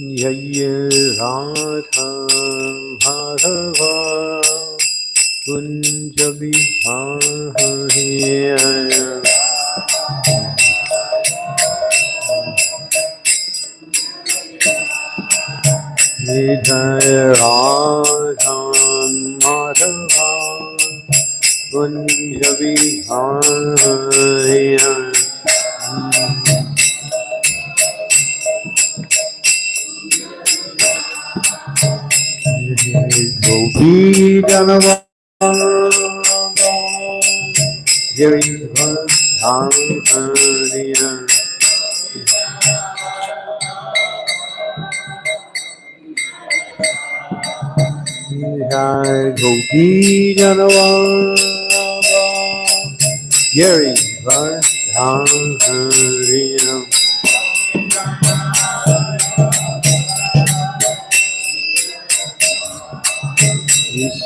जय Radha Madhava Kunj Bihari Radha Madhava Kunj Gopi Janava Jaivadhanarina Jai Gopi Janava Jaivadhanarina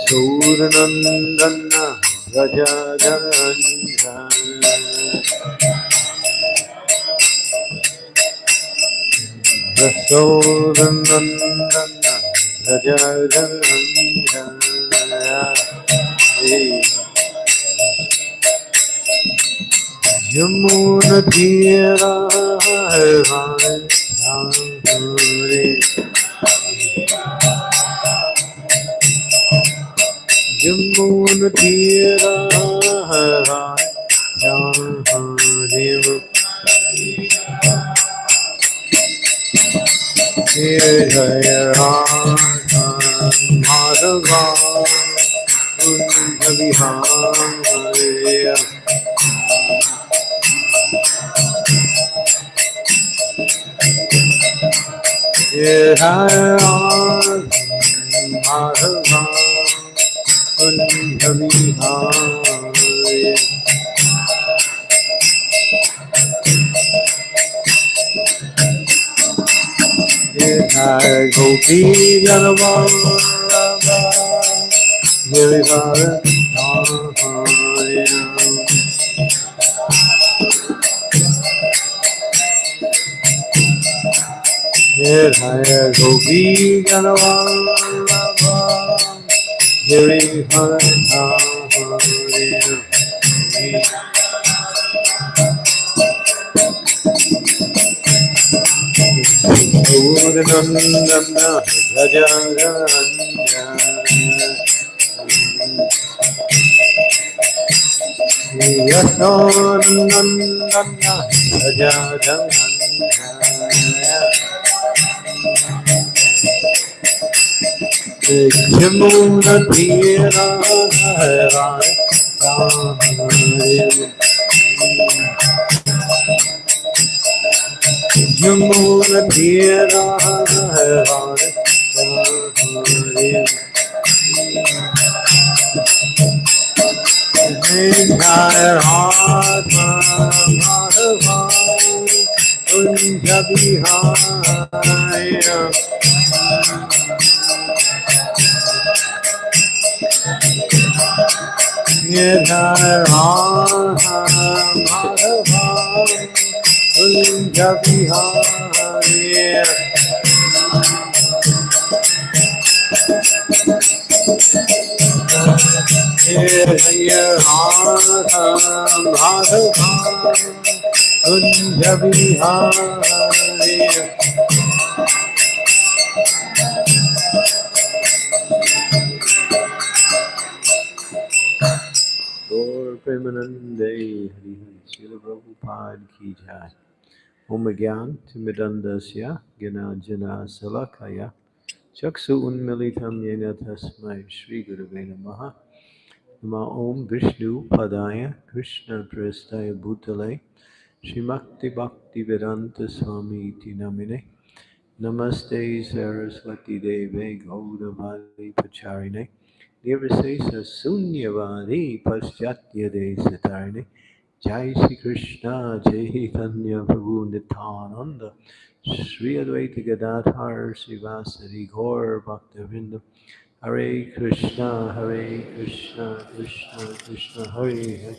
Suranandana Raja Gandha Suranandana Raja Gandha Yamuna Tira Hai Hai Hai Jammun Tira Hara Jahanim Tira Jaya Hara Hara Yeah, I am फलंधविहाय गोपी जनवा गिरिधर हे हर गोपी जनवा Hare Hare Hare Hare Purnam Namna Rajaranya Yatnam Namna Rajaranya मूर्ति राम राम मूर्ति राम राम राम उन जबिहाय Vihare Hare Radha Madhava Kunja Vihare पाद की जाए ओम ज्ञान तिमिदंदस्य गिनाजना सलकाया चक्षु उन्मिलितम येन तस्मै श्री गुरुवे नमः नमः ओम विष्णु पदा कृष्ण प्रस्थाय भूतले श्रीमक्ति भक्ति वेदांत स्वामी नमिने नमस्ते सरस्वती देवे गौरवाली प्रचारिणे निर्विशेष शून्यवादी पश्चात्य दे Iti Namine Namaste Saraswati Deve Gaudavali Pacharine Nirvisesa Sunyavadi Paschatya Desatarine Jai Shri Krishna Chaitanya Prabhu Nityananda Sri Advaita Gadadhar Srivasari Gaur Bhaktavinda Hare Krishna Hare Krishna Krishna Krishna Hare Hare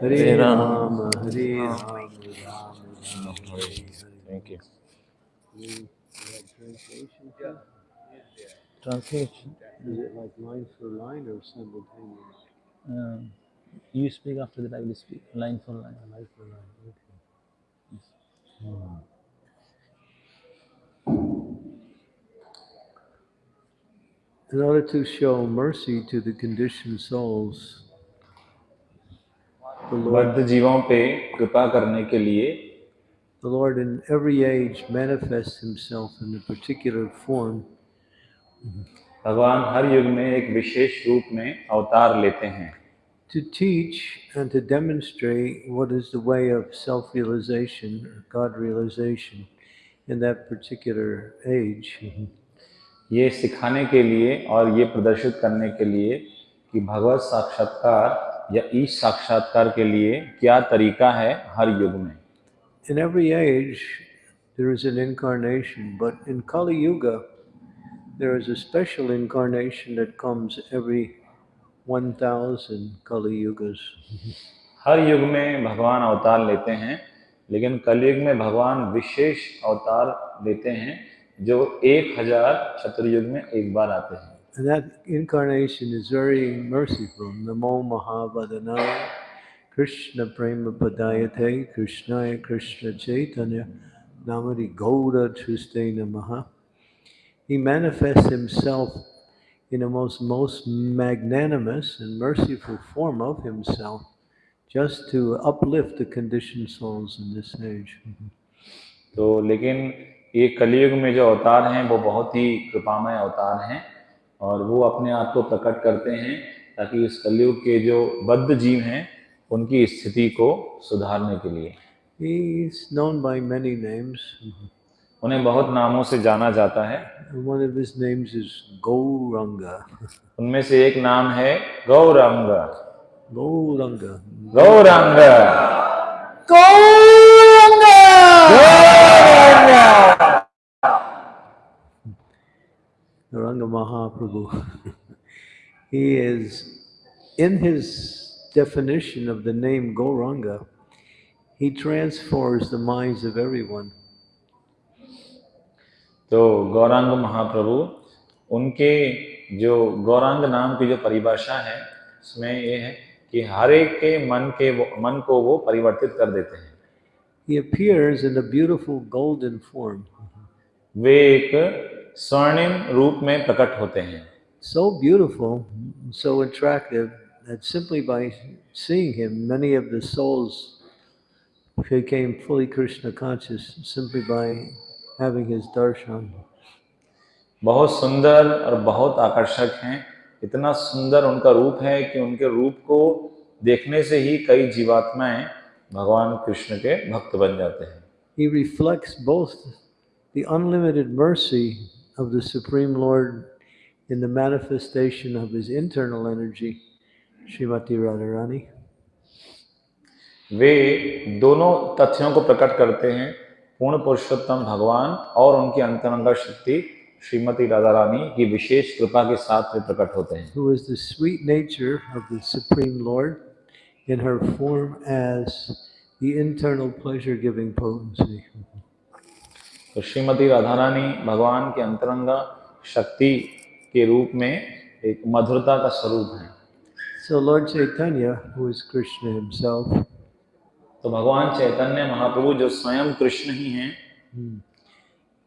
Hare Rama Hare Rama Rama Rama Hare Hare Thank you. You have translation? too? Translation. Is it like line for line or simultaneous? Um, you speak after that. I will speak line for line. Line for line, okay. Yes. In order to show mercy to the conditioned souls, the Lord, बद्ध जीवों पे कृपा करने के लिए the Lord in every age manifests himself in a particular form भगवान हर युग में एक विशेष रूप में अवतार लेते हैं to teach and to demonstrate what is the way of self-realization or God realization in that particular age. ये सिखाने के लिए और ये प्रदर्शित करने के लिए कि भगवत साक्षात्कार या ईश साक्षात्कार के लिए क्या तरीका है हर युग में In every age, there is an incarnation, but in Kali Yuga, there is a special incarnation that comes every 1000 Kali Yugas. हर युग में भगवान अवतार लेते हैं लेकिन कलयुग में भगवान विशेष अवतार लेते हैं जो एक हज़ार चतुर्युग में एक बार आते हैं And that incarnation is very merciful. Namo Mahavadana Krishna Prema Padayate Krishnaya Krishna Chaitanya Namadi Gauda Triste Namaha. He manifests himself in a most, most magnanimous and merciful form of himself just to uplift the conditioned souls in this age. तो लेकिन ये कलयुग में जो अवतार हैं वो बहुत ही कृपामय अवतार हैं और वो अपने आप को प्रकट करते हैं ताकि इस कलयुग के जो बद्ध जीव हैं उनकी स्थिति को सुधारने के लिए He is known by many names. उन्हें बहुत नामों से जाना जाता है one of his names is Gauranga. उनमें से एक नाम है Gaurang Gauranga. Gaurang Gauranga Mahaprabhu. he is, in his definition of the name Gauranga, he transforms the minds of everyone. तो गौरांग महाप्रभु उनके जो गौरांग नाम की जो परिभाषा है उसमें ये है कि हर एक के मन के वो मन को वो परिवर्तित कर देते हैं He appears in a beautiful golden form, वे एक स्वर्णिम रूप में प्रकट होते हैं so beautiful, so attractive, that simply by seeing him, many of the souls became fully Krishna conscious simply by having his darshan. बहुत सुंदर और बहुत आकर्षक हैं इतना सुंदर उनका रूप है कि उनके रूप को देखने से ही कई जीवात्माएँ भगवान कृष्ण के भक्त बन जाते हैं He reflects both the unlimited mercy of the Supreme Lord in the manifestation of his internal energy, Srimati Radharani, वे दोनों तथ्यों को प्रकट करते हैं पूर्ण पुरुषोत्तम भगवान और उनकी अंतरंगा शक्ति श्रीमती राधा रानी की विशेष कृपा के साथ वे प्रकट होते हैं who is the sweet nature of the Supreme Lord in her form as the internal pleasure giving potency. तो श्रीमती राधा रानी भगवान के अंतरंगा शक्ति के रूप में एक मधुरता का स्वरूप है So, Lord Chaitanya, who is Krishna himself, तो भगवान चैतन्य महाप्रभु जो स्वयं कृष्ण ही हैं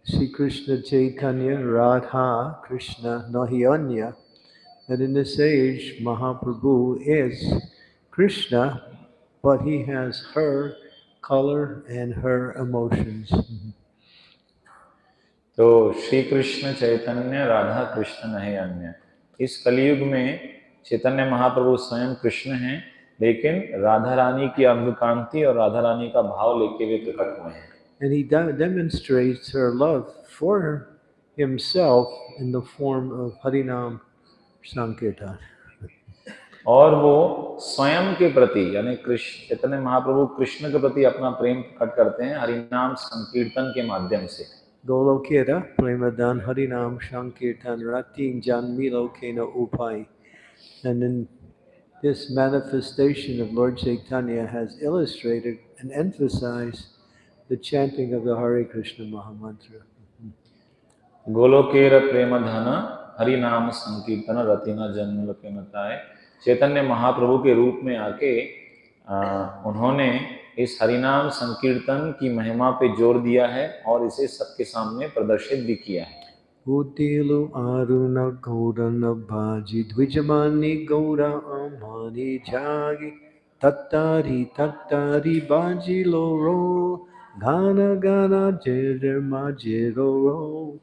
Sri Krishna Chaitanya Radha Krishna Nahianya, that in this age Mahaprabhu is Krishna, but he has her color and her emotions. तो श्री कृष्ण चैतन्य राधा कृष्ण नहीं अन्य इस कलयुग में चैतन्य महाप्रभु स्वयं कृष्ण हैं लेकिन राधा रानी की अंगकांति और राधा रानी का भाव लेके वे प्रकट हुए हैं And he de- demonstrates her love for himself in the form of Harinam Sankirtan. और वो स्वयं के प्रति यानी कृष्ण चैतन्य महाप्रभु कृष्ण के प्रति अपना प्रेम प्रकट करते हैं हरिनाम संकीर्तन के माध्यम से Golokera Premadan Harinam Sankirtan Ratin Janmilo Kena Upai. And then this manifestation of Lord Chaitanya has illustrated and emphasized the chanting of the Hare Krishna Mahamantra. गोलोकेर प्रेम धन हरि नाम संकीर्तन रतिना जन्म मताए चैतन्य महाप्रभु के रूप में आके आ, उन्होंने इस हरिनाम संकीर्तन की महिमा पे ज़ोर दिया है और इसे सबके सामने प्रदर्शित भी किया है Utilu aruna gaurana bhaji dvijamani gaura amani jagi tattari tattari baji loro gana gana jirma jiroro.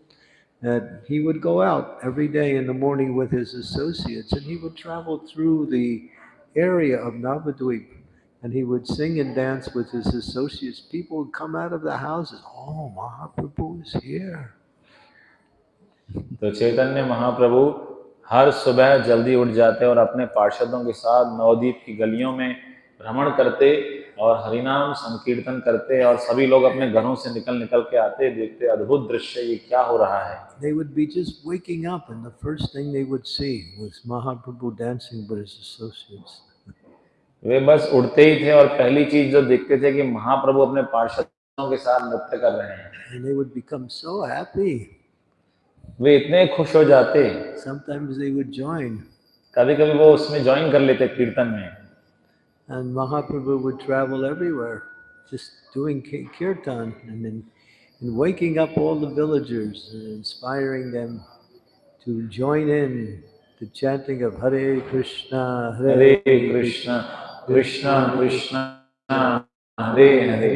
That he would go out every day in the morning with his associates and he would travel through the area of Navadvip and he would sing and dance with his associates. People would come out of the houses. Oh, Mahaprabhu is here. तो चैतन्य महाप्रभु हर सुबह जल्दी उठ जाते और अपने पार्षदों के साथ नवदीप की गलियों में भ्रमण करते और हरिनाम संकीर्तन करते और सभी लोग अपने घरों से निकल निकल के आते देखते अद्भुत दृश्य ये क्या हो रहा है They would be just waking up, and the first thing they would see was Mahaprabhu dancing with his associates. वे बस उठते ही थे और पहली चीज़ जो देखते थे कि महाप्रभु अपने पार्षदों के साथ नृत्य कर रहे हैं And they would become so happy. वे इतने खुश हो जाते Sometimes they would join, कभी कभी वो उसमें ज्वाइन कर लेते कीर्तन में and Mahaprabhu would travel everywhere, just doing ki- kirtan and then and waking up all the villagers and inspiring them to join in the chanting of Hare Krishna, हरे कृष्ण कृष्ण कृष्ण हरे हरे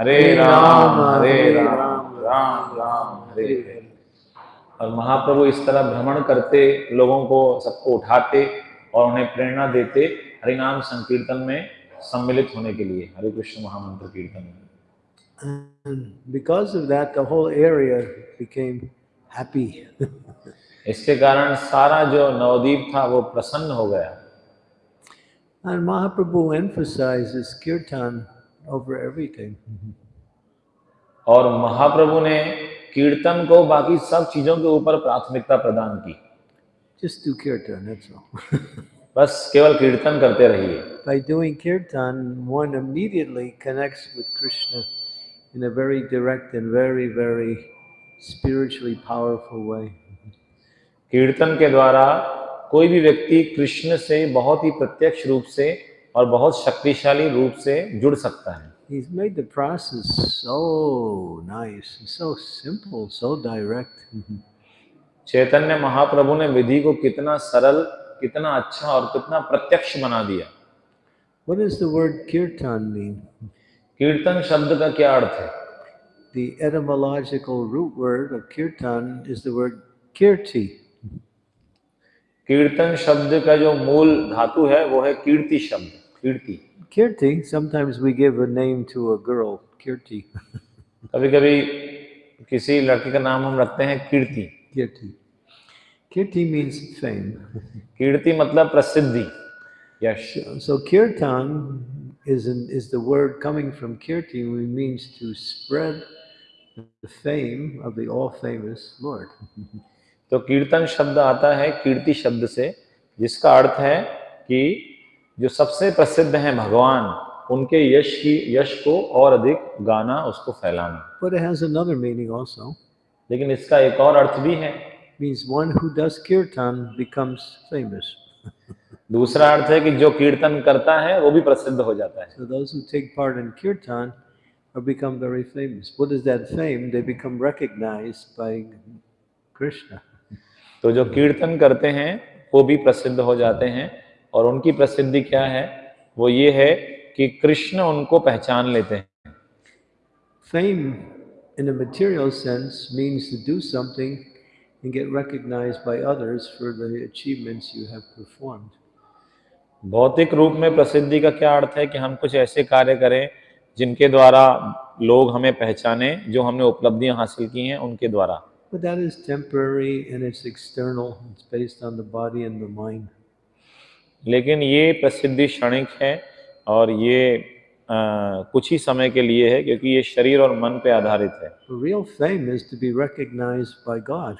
हरे राम हरे राम राम राम हरे हरे और महाप्रभु इस तरह भ्रमण करते लोगों को सबको उठाते और उन्हें प्रेरणा देते हरिनाम संकीर्तन में सम्मिलित होने के लिए हरे कृष्ण महामंत्र कीर्तन में because of that, the whole area became happy. इसके कारण सारा जो नवदीप था वो प्रसन्न हो गया and Mahaprabhu emphasizes kirtan over everything. और महाप्रभु ने कीर्तन को बाकी सब चीज़ों के ऊपर प्राथमिकता प्रदान की Just do kirtan, that's all. बस केवल कीर्तन करते रहिए By doing kirtan, one immediately connects with Krishna in a very direct and very, very spiritually powerful way. कीर्तन के द्वारा कोई भी व्यक्ति कृष्ण से बहुत ही प्रत्यक्ष रूप से और बहुत शक्तिशाली रूप से जुड़ सकता है He's made the process so nice, so simple, so direct. Chaitanya Mahaprabhu ने विधि को कितना सरल कितना अच्छा और कितना प्रत्यक्ष बना दिया What does the word kirtan mean? कीर्तन शब्द का क्या अर्थ है The etymological root word of kirtan is the word kirti. कीर्तन शब्द का जो मूल धातु है वो है कीर्ति शब्द कीर्ति कीर्ति sometimes we give a name to a girl Kirti कभी-कभी किसी लड़की का नाम हम रखते हैं कीर्ति। कीर्ति कीर्ति मींस फेम कीर्ति मतलब प्रसिद्धि यश। So kirtan is in is the word coming from kirti we means to spread The fame of the all famous Lord. तो कीर्तन शब्द आता है कीर्ति शब्द से जिसका अर्थ है कि जो सबसे प्रसिद्ध हैं भगवान उनके यश की यश को और अधिक गाना उसको फैलाना But it has another meaning also. लेकिन इसका एक और अर्थ भी है means one who does kirtan becomes famous. दूसरा अर्थ है कि जो कीर्तन करता है वो भी प्रसिद्ध हो जाता है So those who take part in kirtan are become very famous. What is that fame? They become recognized by Krishna. तो जो कीर्तन करते हैं वो भी प्रसिद्ध हो जाते हैं और उनकी प्रसिद्धि क्या है वो ये है कि कृष्ण उनको पहचान लेते हैं fame in a sense means to do something and get recognised by others for the achievements you have performed भौतिक रूप में प्रसिद्धि का क्या अर्थ है कि हम कुछ ऐसे कार्य करें जिनके द्वारा लोग हमें पहचाने जो हमने उपलब्धियाँ हासिल की हैं उनके द्वारा But that is temporary and it's external. It's based on the body and the mind. लेकिन ये प्रसिद्धि क्षणिक है और ये अ, कुछ ही समय के लिए है क्योंकि ये शरीर और मन पे आधारित है real fame is to be recognized by God.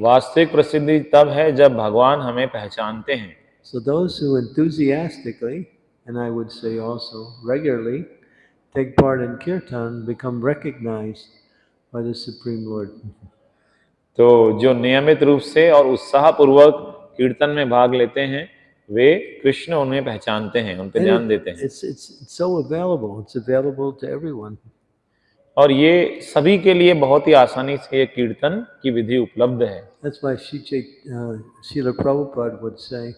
वास्तविक प्रसिद्धि तब है जब भगवान हमें पहचानते हैं So those who enthusiastically, and I would say also regularly, take part in kirtan become recognized by the Supreme Lord. तो जो नियमित रूप से और उत्साह पूर्वक कीर्तन में भाग लेते हैं वे कृष्ण उन्हें पहचानते हैं उन पर ध्यान देते हैं it's, it's, it's so available. It's available to everyone. और ये सभी के लिए बहुत ही आसानी से ये कीर्तन की विधि उपलब्ध है That's why Sri uh, Srila Prabhupada would say,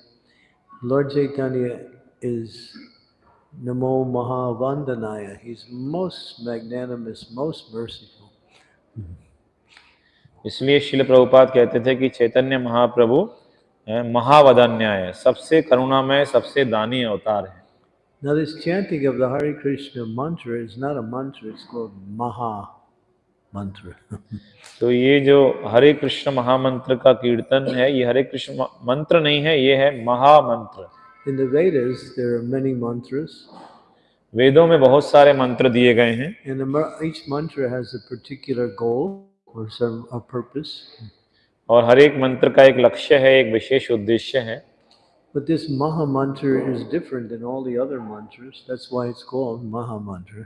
Lord Chaitanya is Namo Mahavandanaya. He's most magnanimous, most merciful. इसलिए शिल प्रभुपाद कहते थे कि चैतन्य महाप्रभु अ, महावदन्याय सबसे करुणामय सबसे दानी अवतार है Now, this chanting of the Hare Krishna mantra is not a mantra, it's called Maha mantra. तो ये जो हरे कृष्ण महामंत्र का कीर्तन है ये हरे कृष्ण मंत्र नहीं है ये है महामंत्र In the Vedas, there are many mantras, वेदों में बहुत सारे मंत्र दिए गए हैं and each mantra has a particular goal or some a purpose. और हर एक मंत्र का एक लक्ष्य है एक विशेष उद्देश्य है But this Maha mantra is different than all the other mantras. That's why it's called Maha mantra.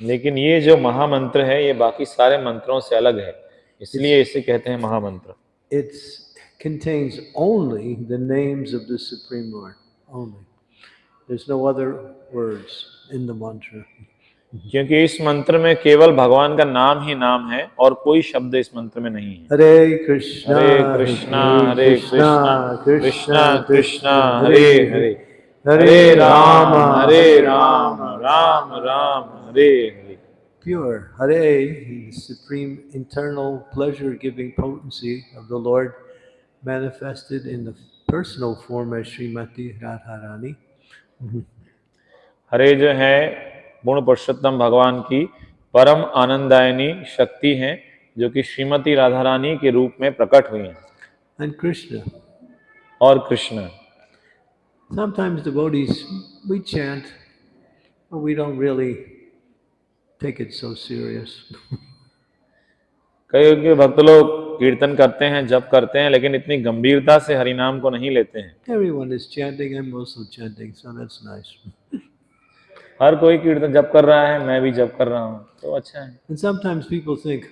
लेकिन ये जो महामंत्र है ये बाकी सारे मंत्रों से अलग है इसलिए इसे कहते हैं महामंत्र It contains only the names of the Supreme Lord. Only. There's no other words in the mantra. क्योंकि इस मंत्र में केवल भगवान का नाम ही नाम है और कोई शब्द इस मंत्र में नहीं है। Hare Krishna Hare Krishna Hare Krishna Krishna Krishna Hare Hare Hare. Ram Hare Ram Ram Ram Hare Hare. Pure Hare supreme eternal pleasure giving of the lord manifested in the personal form Shrimati Radha Rani Hare जो है गुण पुरुषोत्तम भगवान की परम आनंदायनी शक्ति है जो कि श्रीमती राधा रानी के रूप में प्रकट हुई है And Krishna. और Krishna Sometimes devotees, we chant, but we don't really take it so serious. कई के भक्त लोग कीर्तन करते हैं जप करते हैं लेकिन इतनी गंभीरता से हरिनाम को नहीं लेते हैं Everyone is chanting, I'm also chanting, so that's nice. हर कोई कीर्तन जप कर रहा है मैं भी जप कर रहा हूँ तो अच्छा है And sometimes people think,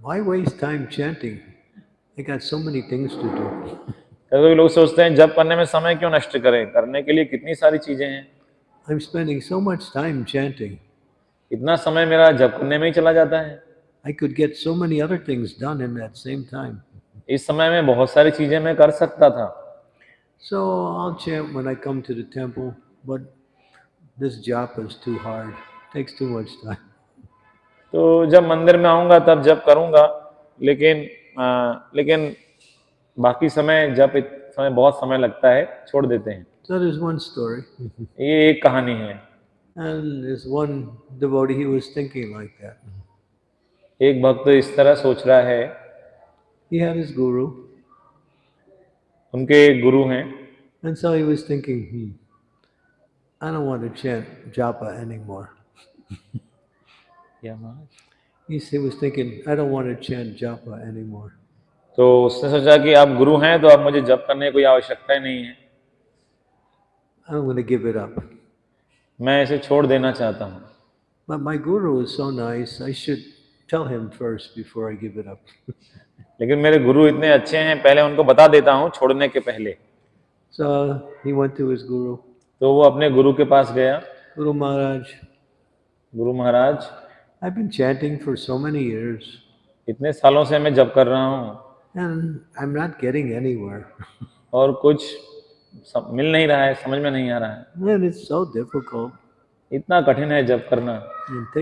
why waste time chanting? I got so many things to do. कई लोग सोचते हैं जप करने में समय क्यों नष्ट करें करने के लिए कितनी सारी चीज़ें हैं I'm spending so much time chanting. इतना समय मेरा जप करने में ही चला जाता है I could get so many other things done in that same time. इस समय में बहुत सारी चीज़ें मैं कर सकता था So I'll chant when I come to the temple, but this japa is too hard. takes too much time. तो जब मंदिर में आऊँगा तब जप करूँगा लेकिन आ, लेकिन बाकी समय इत- समय बहुत समय लगता है छोड़ देते हैं So there's one story. ये एक कहानी है And there's one devotee, he was thinking like that. एक भक्त इस तरह सोच रहा है He had his guru, उनके गुरु हैं and so he was thinking, hmm, I don't want to chant japa anymore. He s- he was thinking, I don't want to chant japa anymore. तो उसने सोचा कि आप गुरु हैं तो अब मुझे जप करने की कोई आवश्यकता ही नहीं है I'm going to give it up. मैं इसे छोड़ देना चाहता हूँ But my guru is so nice, I should tell him first before I give it up. लेकिन मेरे गुरु इतने अच्छे हैं पहले उनको बता देता हूँ छोड़ने के पहले So he went to his guru, तो वो अपने गुरु के पास गया। Guru Maharaj Guru Maharaj. I been chanting for so many years इतने सालों से मैं जब कर रहा हूँ। I am not getting any word और कुछ सब मिल नहीं रहा है समझ में नहीं आ रहा है। एंड इट्स इतना कठिन है जब करना। इट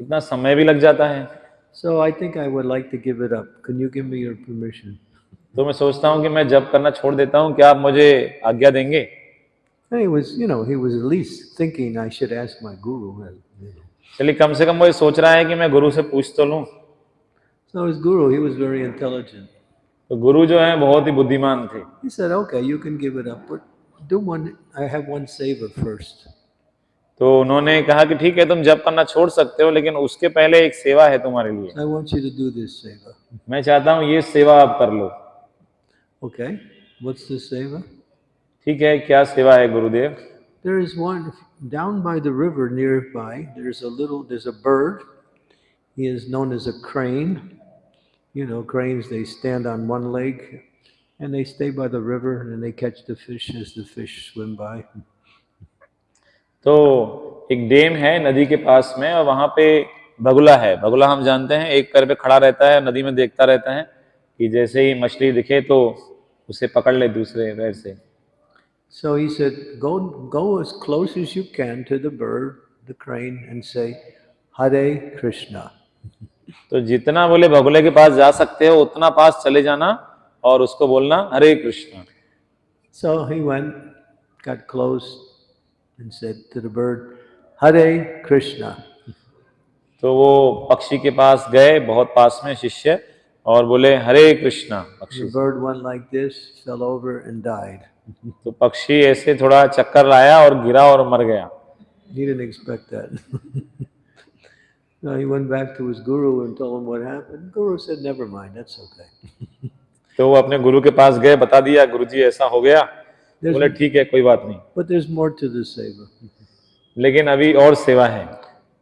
इतना समय भी लग जाता है। So I think I would like to give it up can you give me your permission तो मैं सोचता हूँ कि मैं जब करना छोड़ देता हूँ क्या आप मुझे आज्ञा देंगे? चलिए कम से कम वो सोच रहा है कि मैं गुरु से पूछ तो लूँ। so his तो गुरु जो है बहुत ही बुद्धिमान थे। Said, okay, up, one, तो उन्होंने कहा कि ठीक है तुम जब करना छोड़ सकते हो लेकिन उसके पहले एक सेवा है तुम्हारे लिए। मैं चाहता हूँ ये सेवा आप कर लो। Okay, what's the seva? ठीक है क्या सेवा है गुरुदेव There is one down by the river nearby. There's a little. There's a bird, He is known as a crane. You know, cranes, they stand on one leg and they stay by the river and they catch the fish as the fish swim by. तो एक dam है नदी के पास में और वहाँ पे बगुला है बगुला हम जानते हैं एक पैर पे खड़ा रहता है नदी में देखता रहता है कि जैसे ही मछली दिखे तो उसे पकड़ ले दूसरे पैर से। So he said go go as close as you can to the bird the crane and say Hare Krishna तो जितना बोले बगुले के पास जा सकते हो उतना पास चले जाना और उसको बोलना Hare Krishna. So he went got close and said to the bird Hare Krishna तो वो पक्षी के पास गए बहुत पास में शिष्य और बोले हरे कृष्णा पक्षी bird went like this, fell over, and died. तो पक्षी ऐसे थोड़ा चक्कर लाया और गिरा और मर गया He didn't expect that. no, he went back to his guru and told him what happened. Guru said, Never mind, that's okay. तो वो अपने गुरु के पास गए बता दिया गुरु जी ऐसा हो गया बोले ठीक है कोई बात नहीं But there's more to the seva. लेकिन अभी और सेवा है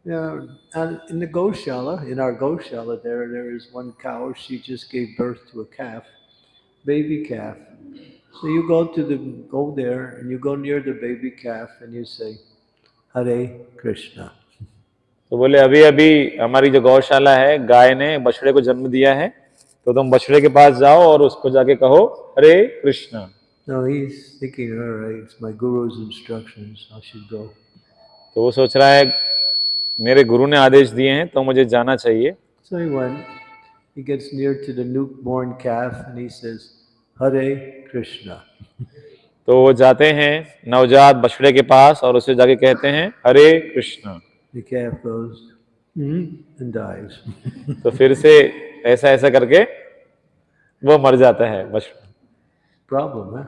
Yeah, and in the Goshala, in our Goshala, there there is one cow. She just gave birth to a calf, baby calf. So you go to the go there and you go near the baby calf and you say, Hare Krishna. तो बोले अभी अभी हमारी जो गौशाला है गाय ने बछड़े को जन्म दिया है तो तुम बछड़े के पास जाओ और उसको जाके कहो हरे Krishna No, he's thinking, all right, it's my guru's instructions. I should go. तो वो सोच रहा है मेरे गुरु ने आदेश दिए हैं तो मुझे जाना चाहिए So he went. He gets near to the newborn calf and he says, Hare Krishna. तो वो जाते हैं नवजात बछड़े के पास और उसे जाके कहते हैं हरे कृष्ण "Hmm," तो फिर से ऐसा ऐसा करके वो मर जाता है बछड़ा Problem, huh?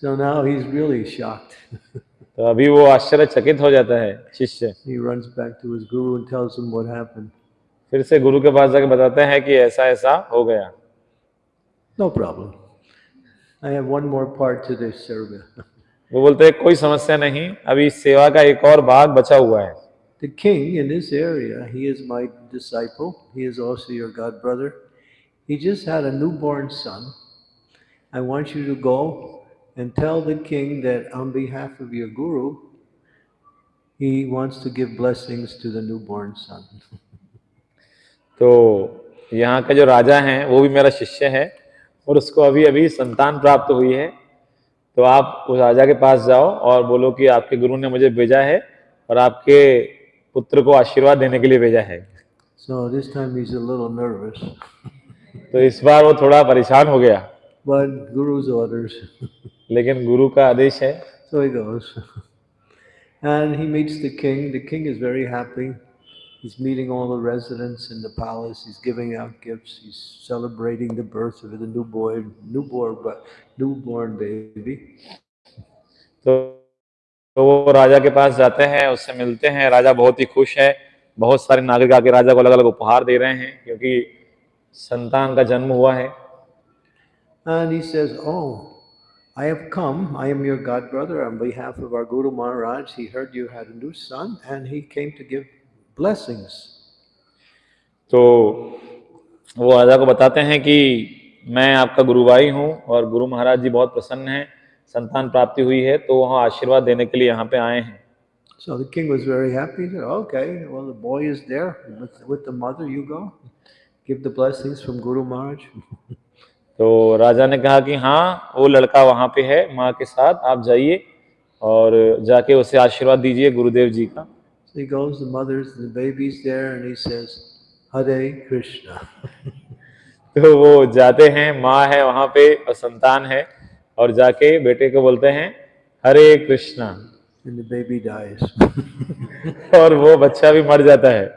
so now he's really shocked. तो अभी वो आश्चर्यचकित हो जाता है शिष्य। फिर से गुरु के पास जाकर बताते हैं कि ऐसा ऐसा हो गया। No problem I have one more part to this survey वो बोलते हैं कोई समस्या नहीं अभी सेवा का एक और भाग बचा हुआ है। The king in this area he is my disciple he is also your god brother he just had a new born son I want you to go and tell the king that on behalf of your guru, he wants to give blessings to the newborn son. तो यहाँ का जो राजा है वो भी मेरा शिष्य है और उसको अभी अभी संतान प्राप्त हुई है तो आप उस राजा के पास जाओ और बोलो कि आपके गुरु ने मुझे भेजा है और आपके पुत्र को आशीर्वाद देने के लिए भेजा है So this time he's a little nervous, तो इस बार वो थोड़ा परेशान हो गया but guru's orders. लेकिन गुरु का आदेश है So he goes. And he meets the king. The king is very happy. He's meeting all the residents in the palace. He's giving out gifts. He's celebrating the birth of the newborn, newborn, but newborn baby. तो तो वो राजा के पास जाते हैं उससे मिलते हैं राजा बहुत ही खुश है बहुत सारे नागरिक आके राजा को अलग अलग उपहार दे रहे हैं क्योंकि संतान का जन्म हुआ है And he says, "Oh, I have come. I am your god brother on behalf of our Guru Maharaj. He heard you had a new son, and he came to give blessings." तो वो राजा को बताते हैं कि मैं आपका गुरु भाई हूँ और गुरु महाराज जी बहुत प्रसन्न हैं संतान प्राप्ति हुई है तो वहाँ आशीर्वाद देने के लिए यहाँ पे आए हैं So the king was very happy. He said, "Okay, well the boy is there with, with the mother. You go, give the blessings from Guru Maharaj." तो राजा ने कहा कि हाँ वो लड़का वहाँ पे है माँ के साथ आप जाइए और जाके उसे आशीर्वाद दीजिए गुरुदेव जी का So he goes, the mother's, the baby's there, and he says, Hare Krishna. तो वो जाते हैं माँ है वहाँ पे और संतान है और जाके बेटे को बोलते हैं हरे Krishna And the baby dies. और वो बच्चा भी मर जाता है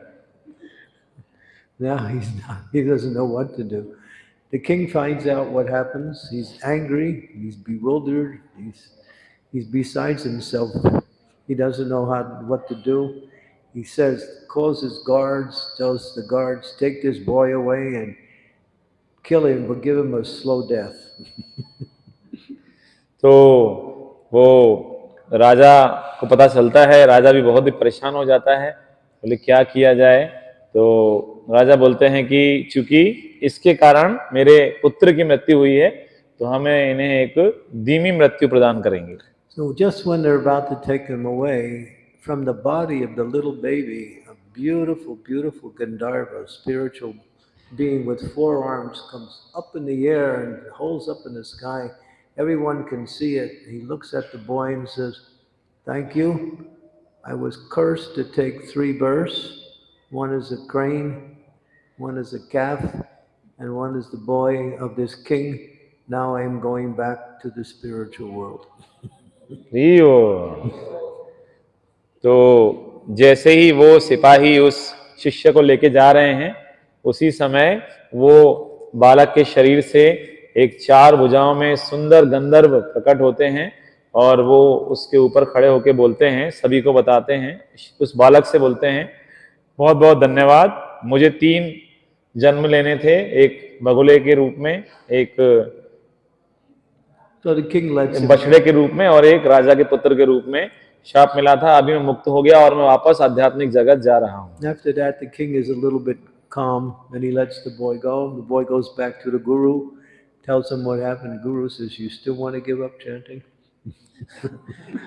now he's not, he doesn't know what to do. The king finds out what happens. He's angry, he's bewildered, he's, he's besides himself. He doesn't know how, what to do. He says, calls his guards, tells the guards, take this boy away and kill him, but give him a slow death. तो वो राजा को पता चलता है राजा भी बहुत ही परेशान हो जाता है बोले क्या किया जाए तो राजा बोलते हैं कि चूँकि इसके कारण मेरे पुत्र की मृत्यु हुई है तो हमें इन्हें एक धीमी मृत्यु प्रदान करेंगे So just when they're about to take him away, from the body of the little baby, a beautiful, beautiful Gandharva, spiritual being with four arms, comes up in the air and holds up in the sky. Everyone can see it. He looks at the boy and says, Thank you. I was cursed to take three births. One is a crane, one is a calf, and one is the boy of this king. Now I am going back to the spiritual world. तो जैसे ही वो सिपाही उस शिष्य को लेके जा रहे हैं उसी समय वो बालक के शरीर से एक चार भुजाओं में सुंदर गंधर्व प्रकट होते हैं और वो उसके ऊपर खड़े होके बोलते हैं सभी को बताते हैं उस बालक से बोलते हैं बहुत बहुत धन्यवाद मुझे तीन जन्म लेने थे एक बगुले के रूप में एक बछड़े के रूप में और एक राजा के पुत्र के रूप में शाप मिला था अभी मैं मुक्त हो गया और मैं वापस आध्यात्मिक जगत जा रहा हूँ After that, the king is a little bit calm and he lets the boy go. The boy goes back to the guru, tells him what happened. The guru says, You still want to give up chanting?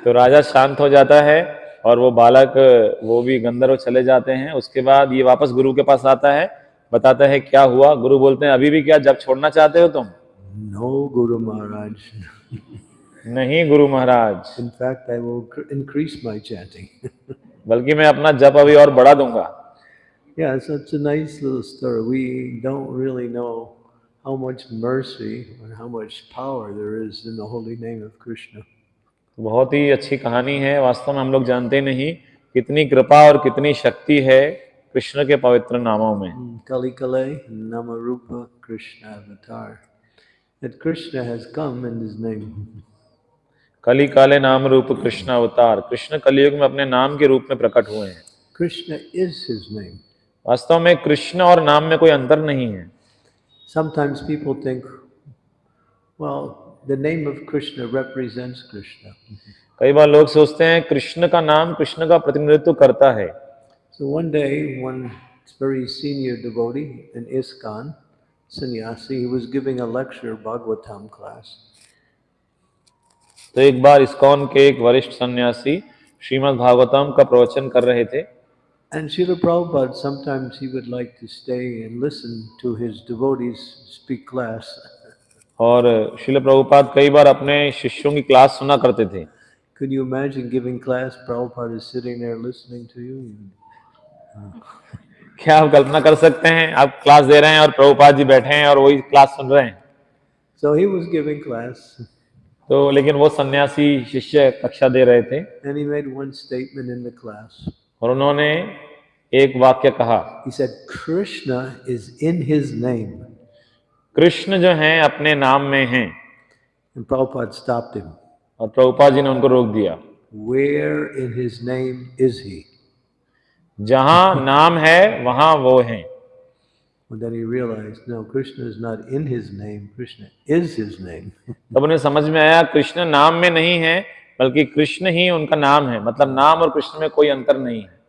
तो राजा शांत हो जाता है और वो बालक वो भी गंधर्व चले जाते हैं उसके बाद ये वापस गुरु के पास आता है बताते हैं क्या हुआ? गुरु बोलते हैं अभी भी क्या जब छोड़ना चाहते हो तुम? नो गुरु महाराज नहीं Guru Maharaj. In fact I will increase my chanting बल्कि मैं अपना जब अभी और बढ़ा दूँगा। बहुत ही अच्छी कहानी है। वास्तव में हम लोग जानते नहीं कितनी कृपा और कितनी शक्ति है कृष्ण के पवित्र नामों में। कली कले नम रूप कृष्ण अवतार कली काले नाम रूप कृष्ण अवतार कृष्ण कलयुग में अपने नाम के रूप में प्रकट हुए हैं। कृष्ण इज़ हिज नेम वास्तव में कृष्ण और नाम में कोई अंतर नहीं है। Sometimes people think well the name of Krishna represents Krishna कई बार लोग सोचते हैं कृष्ण का नाम कृष्ण का प्रतिनिधित्व करता है। So one day, one very senior devotee in ISKCON, sannyasi, he was giving a lecture, Bhagavatam class. तो एक बार इस्कॉन के एक वरिष्ठ सन्यासी श्रीमद् भागवतम का प्रवचन कर रहे थे And Srila Prabhupada, sometimes he would like to stay and listen to his devotees speak class. और शिल प्रभुपाद कई बार अपने शिष्यों की क्लास सुना करते थे Could you imagine giving class? Prabhupada is sitting there listening to you. क्या आप कल्पना कर सकते हैं? आप क्लास दे रहे हैं और प्रभुपाद जी बैठे हैं और वही क्लास सुन रहे हैं। So he was giving class तो लेकिन वो सन्यासी शिष्य कक्षा दे रहे थे। और उन्होंने एक वाक्य कहा। He is in his name Krishna जो हैं अपने नाम में है। और प्रभुपाद जी ने उनको रोक दिया। Where in his name is he जहाँ नाम है वहाँ वो हैं। तब उन्हें समझ में आया कृष्ण नाम में नहीं है बल्कि कृष्ण ही उनका नाम है मतलब नाम और कृष्ण में कोई अंतर नहीं है।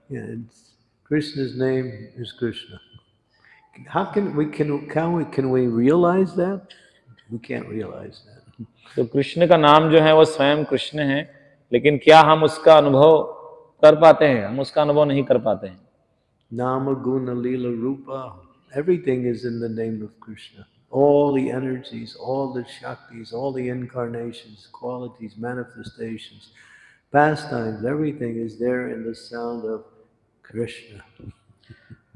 कृष्ण का नाम जो है वो स्वयं कृष्ण है लेकिन क्या हम उसका अनुभव कर पाते हैं हम उसका अनुभव नहीं कर पाते हैं। नाम गुण लील रूपा everything is in the name of Krishna all the energies all the shaktis all the incarnations qualities manifestations pastimes everything is there in the sound of Krishna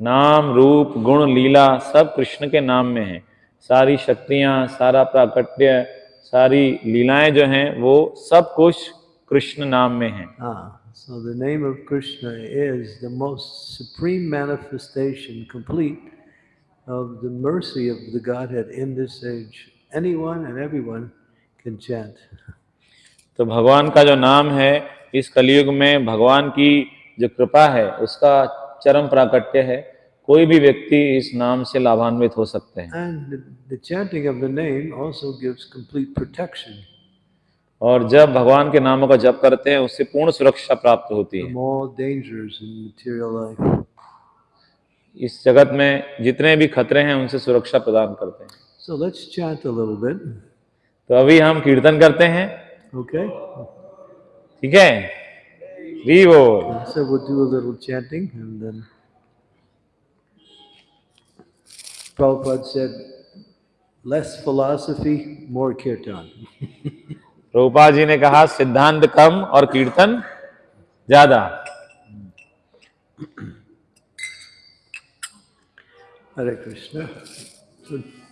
नाम रूप गुण लीला सब कृष्ण के नाम में है। सारी शक्तियाँ सारा प्राकट्य सारी लीलाएँ जो हैं वो सब कुछ कृष्ण नाम में है। हाँ। so the name of Krishna is the most supreme manifestation, complete, of the mercy of the Godhead in this age. Anyone and everyone can chant. तो भगवान का जो नाम है इस कलयुग में भगवान की जो कृपा है उसका चरम प्राकट्य है कोई भी व्यक्ति इस नाम से लाभान्वित हो सकते हैं And the, the chanting of the name also gives complete protection. और जब भगवान के नामों का जप करते हैं उससे पूर्ण सुरक्षा प्राप्त होती है. इस जगत में जितने भी खतरे हैं उनसे सुरक्षा प्रदान करते हैं So let's chant a little bit, तो अभी हम कीर्तन करते हैं okay? ठीक है वी बोल So we'll do a little chanting and then Prabhupada said, less philosophy, more kirtan. रूपा जी ने कहा सिद्धांत कम और कीर्तन ज़्यादा हरे. So